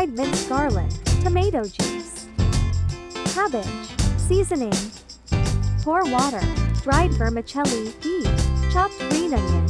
dried minced garlic, tomato juice, cabbage, seasoning, pour water, dried vermicelli, peas, chopped green onion,